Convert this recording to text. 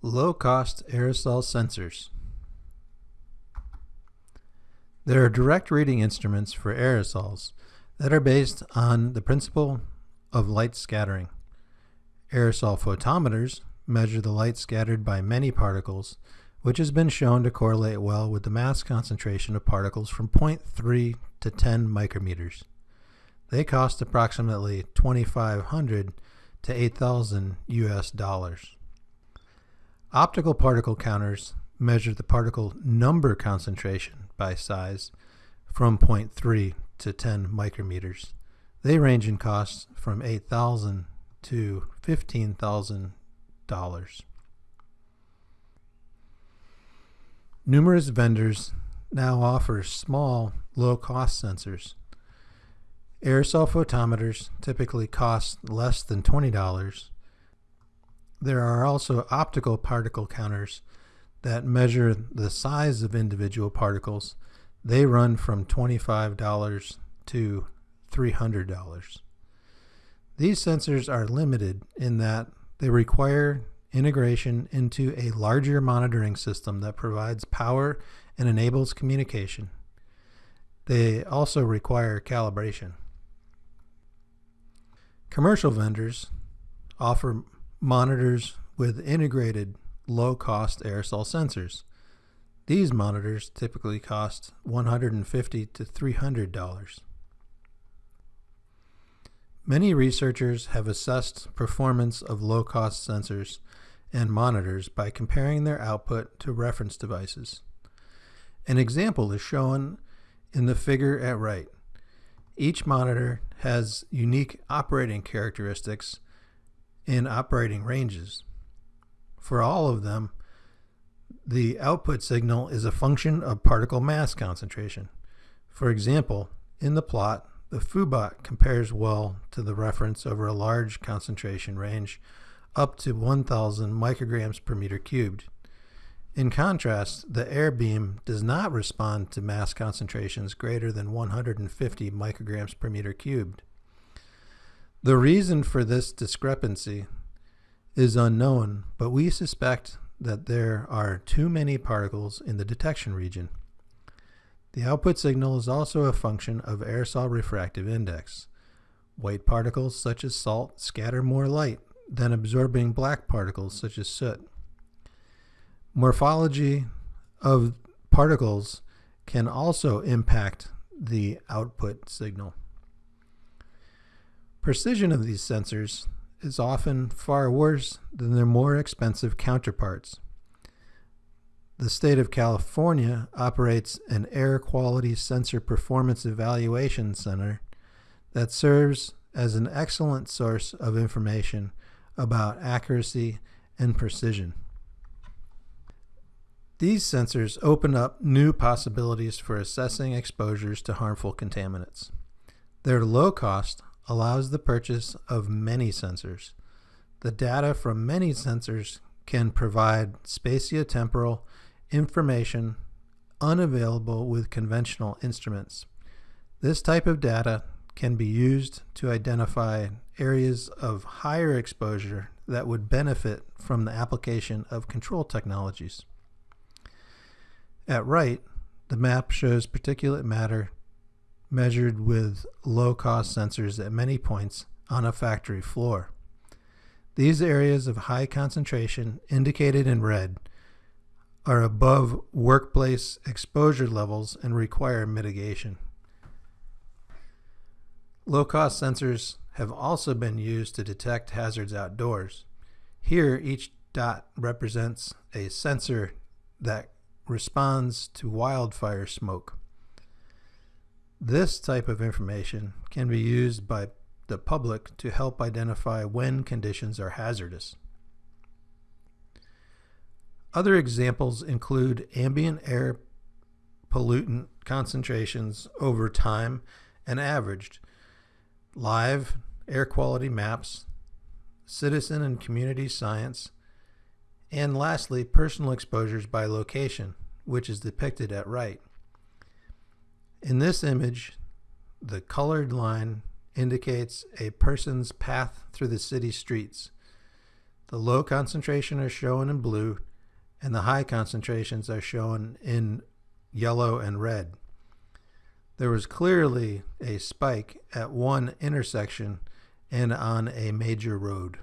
Low-cost aerosol sensors. There are direct reading instruments for aerosols that are based on the principle of light scattering. Aerosol photometers measure the light scattered by many particles, which has been shown to correlate well with the mass concentration of particles from 0.3 to 10 micrometers. They cost approximately 2500 to 8000 US dollars. Optical particle counters measure the particle number concentration by size from 0.3 to 10 micrometers. They range in costs from 8,000 to $15,000. Numerous vendors now offer small, low-cost sensors. Aerosol photometers typically cost less than $20 there are also optical particle counters that measure the size of individual particles. They run from $25 to $300. These sensors are limited in that they require integration into a larger monitoring system that provides power and enables communication. They also require calibration. Commercial vendors offer monitors with integrated low-cost aerosol sensors. These monitors typically cost 150 to $300. Many researchers have assessed performance of low-cost sensors and monitors by comparing their output to reference devices. An example is shown in the figure at right. Each monitor has unique operating characteristics in operating ranges. For all of them, the output signal is a function of particle mass concentration. For example, in the plot, the Foobot compares well to the reference over a large concentration range up to 1000 micrograms per meter cubed. In contrast, the AirBeam does not respond to mass concentrations greater than 150 micrograms per meter cubed. The reason for this discrepancy is unknown, but we suspect that there are too many particles in the detection region. The output signal is also a function of aerosol refractive index. White particles such as salt scatter more light than absorbing black particles such as soot. Morphology of particles can also impact the output signal. Precision of these sensors is often far worse than their more expensive counterparts. The state of California operates an air quality sensor performance evaluation center that serves as an excellent source of information about accuracy and precision. These sensors open up new possibilities for assessing exposures to harmful contaminants. They're low cost, allows the purchase of many sensors. The data from many sensors can provide spatiotemporal information unavailable with conventional instruments. This type of data can be used to identify areas of higher exposure that would benefit from the application of control technologies. At right, the map shows particulate matter measured with low-cost sensors at many points on a factory floor. These areas of high concentration, indicated in red, are above workplace exposure levels and require mitigation. Low-cost sensors have also been used to detect hazards outdoors. Here, each dot represents a sensor that responds to wildfire smoke. This type of information can be used by the public to help identify when conditions are hazardous. Other examples include ambient air pollutant concentrations over time and averaged, live air quality maps, citizen and community science, and lastly, personal exposures by location, which is depicted at right. In this image, the colored line indicates a person's path through the city streets. The low concentration are shown in blue, and the high concentrations are shown in yellow and red. There was clearly a spike at one intersection and on a major road.